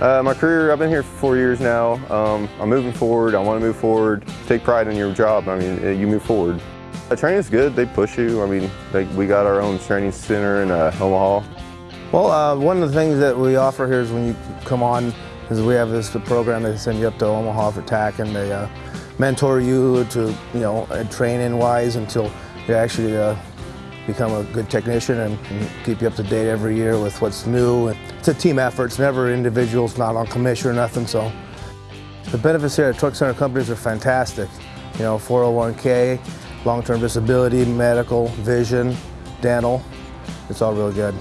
Uh, my career, I've been here for four years now. Um, I'm moving forward. I want to move forward. Take pride in your job. I mean, uh, you move forward. The training's good. They push you. I mean, they, we got our own training center in uh, Omaha. Well, uh, one of the things that we offer here is when you come on is we have this program that send you up to Omaha for TAC and they uh, mentor you to, you know, training wise until you actually uh, become a good technician and, keep you up to date every year with what's new. It's a team effort. It's never individuals, not on commission or nothing. So the benefits here at Truck Center companies are fantastic. You know, 401k, long-term disability, medical, vision, dental. It's all really good.